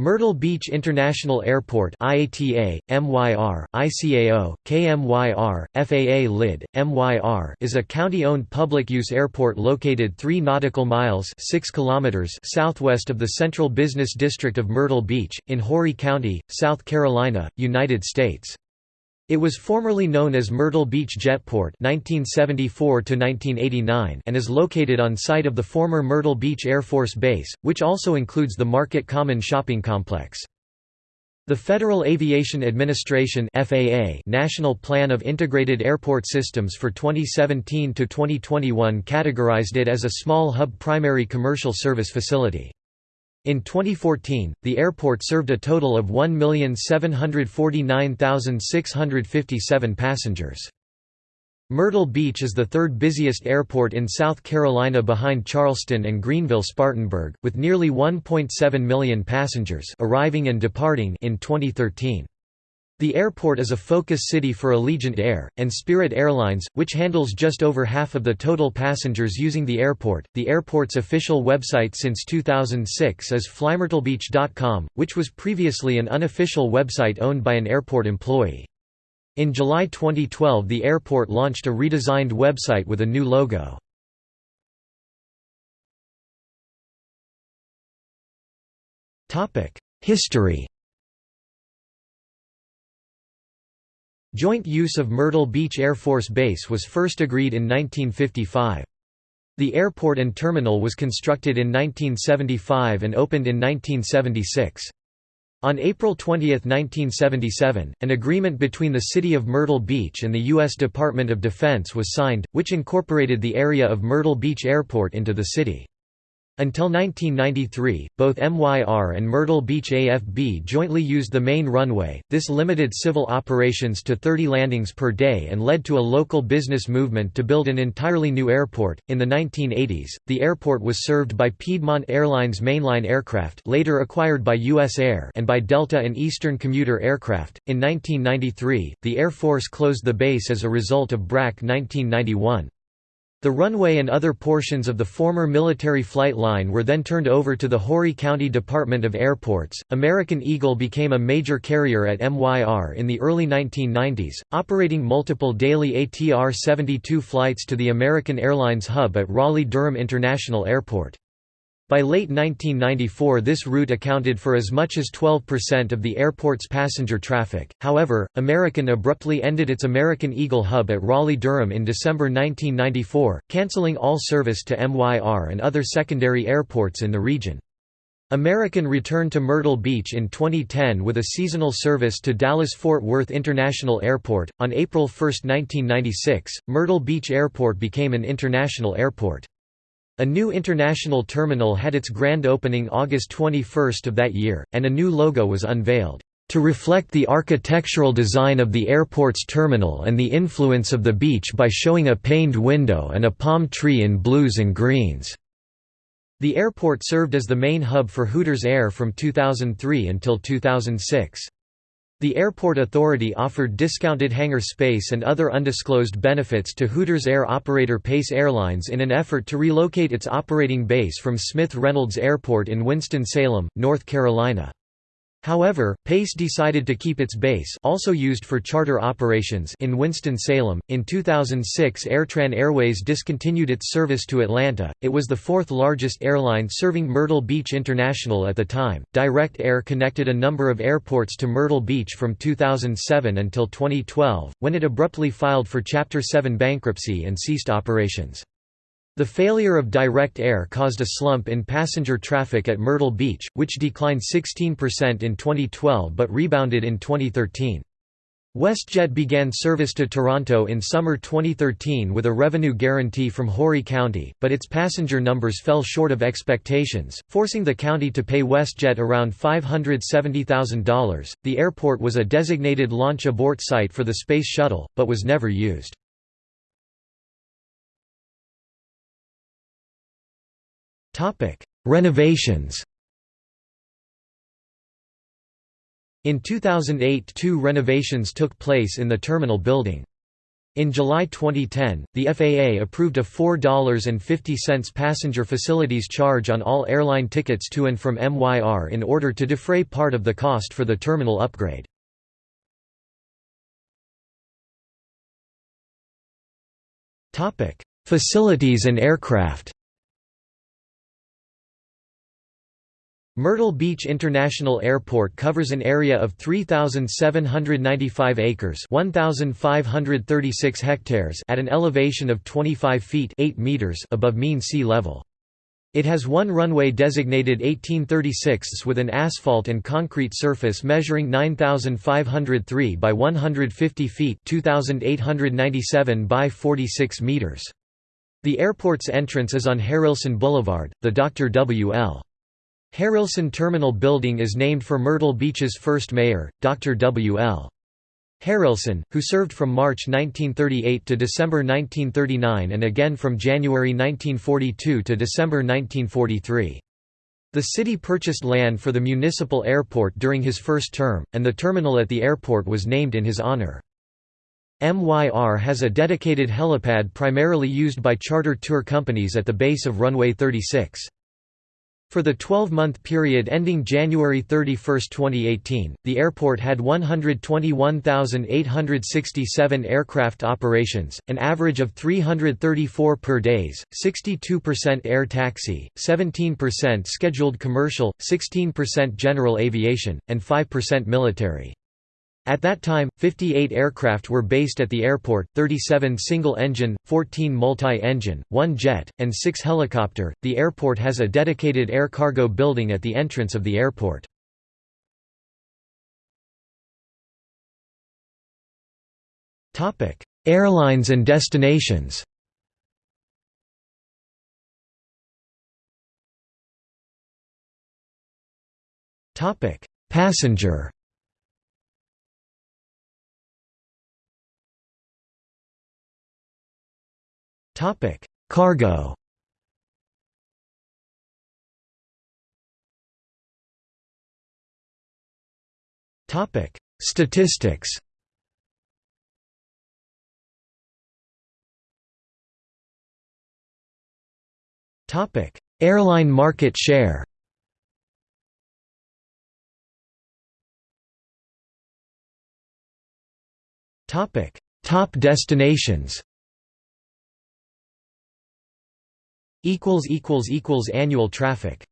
Myrtle Beach International Airport IATA, MYR, ICAO, KMYR, FAA LID, MYR is a county-owned public-use airport located 3 nautical miles 6 kilometers southwest of the Central Business District of Myrtle Beach, in Horry County, South Carolina, United States. It was formerly known as Myrtle Beach Jetport (1974–1989) and is located on site of the former Myrtle Beach Air Force Base, which also includes the Market Common shopping complex. The Federal Aviation Administration (FAA) National Plan of Integrated Airport Systems for 2017 to 2021 categorized it as a small hub primary commercial service facility. In 2014, the airport served a total of 1,749,657 passengers. Myrtle Beach is the third busiest airport in South Carolina behind Charleston and Greenville-Spartanburg, with nearly 1.7 million passengers arriving and departing in 2013. The airport is a focus city for Allegiant Air, and Spirit Airlines, which handles just over half of the total passengers using the airport. The airport's official website since 2006 is flymyrtlebeach.com, which was previously an unofficial website owned by an airport employee. In July 2012 the airport launched a redesigned website with a new logo. History Joint use of Myrtle Beach Air Force Base was first agreed in 1955. The airport and terminal was constructed in 1975 and opened in 1976. On April 20, 1977, an agreement between the City of Myrtle Beach and the U.S. Department of Defense was signed, which incorporated the area of Myrtle Beach Airport into the city. Until 1993, both MYR and Myrtle Beach AFB jointly used the main runway. This limited civil operations to 30 landings per day and led to a local business movement to build an entirely new airport. In the 1980s, the airport was served by Piedmont Airlines mainline aircraft, later acquired by US Air, and by Delta and Eastern commuter aircraft. In 1993, the Air Force closed the base as a result of BRAC 1991. The runway and other portions of the former military flight line were then turned over to the Horry County Department of Airports. American Eagle became a major carrier at MYR in the early 1990s, operating multiple daily ATR 72 flights to the American Airlines hub at Raleigh Durham International Airport. By late 1994 this route accounted for as much as 12% of the airport's passenger traffic, however, American abruptly ended its American Eagle hub at Raleigh-Durham in December 1994, cancelling all service to MYR and other secondary airports in the region. American returned to Myrtle Beach in 2010 with a seasonal service to Dallas-Fort Worth International Airport. On April 1, 1996, Myrtle Beach Airport became an international airport. A new international terminal had its grand opening August 21 of that year, and a new logo was unveiled, "...to reflect the architectural design of the airport's terminal and the influence of the beach by showing a paned window and a palm tree in blues and greens." The airport served as the main hub for Hooters Air from 2003 until 2006. The airport authority offered discounted hangar space and other undisclosed benefits to Hooters Air operator Pace Airlines in an effort to relocate its operating base from Smith Reynolds Airport in Winston-Salem, North Carolina. However, Pace decided to keep its base also used for charter operations in Winston-Salem. In 2006 Airtran Airways discontinued its service to Atlanta. It was the fourth largest airline serving Myrtle Beach International at the time. Direct Air connected a number of airports to Myrtle Beach from 2007 until 2012, when it abruptly filed for Chapter 7 bankruptcy and ceased operations. The failure of direct air caused a slump in passenger traffic at Myrtle Beach, which declined 16% in 2012 but rebounded in 2013. WestJet began service to Toronto in summer 2013 with a revenue guarantee from Horry County, but its passenger numbers fell short of expectations, forcing the county to pay WestJet around $570,000. The airport was a designated launch abort site for the Space Shuttle, but was never used. Renovations In 2008 two renovations took place in the terminal building. In July 2010, the FAA approved a $4.50 passenger facilities charge on all airline tickets to and from MYR in order to defray part of the cost for the terminal upgrade. Facilities and aircraft Myrtle Beach International Airport covers an area of 3,795 acres 1,536 hectares at an elevation of 25 feet 8 meters above mean sea level. It has one runway designated 1836 with an asphalt and concrete surface measuring 9,503 by 150 feet 2,897 by 46 meters. The airport's entrance is on Harrelson Boulevard, the Dr. W. Harrelson Terminal Building is named for Myrtle Beach's first mayor, Dr. W. L. Harrelson, who served from March 1938 to December 1939 and again from January 1942 to December 1943. The city purchased land for the municipal airport during his first term, and the terminal at the airport was named in his honor. MYR has a dedicated helipad primarily used by charter tour companies at the base of runway 36. For the 12-month period ending January 31, 2018, the airport had 121,867 aircraft operations, an average of 334 per days, 62% air taxi, 17% scheduled commercial, 16% general aviation, and 5% military. At that time, 58 aircraft were based at the airport, 37 single-engine, 14 multi-engine, 1 jet, and 6 helicopter. The airport has a dedicated air cargo building at the entrance of the airport. Topic: Airlines and destinations. Topic: Passenger Topic: Cargo. Topic: Statistics. Topic: Airline market share. Topic: Top destinations. Annual traffic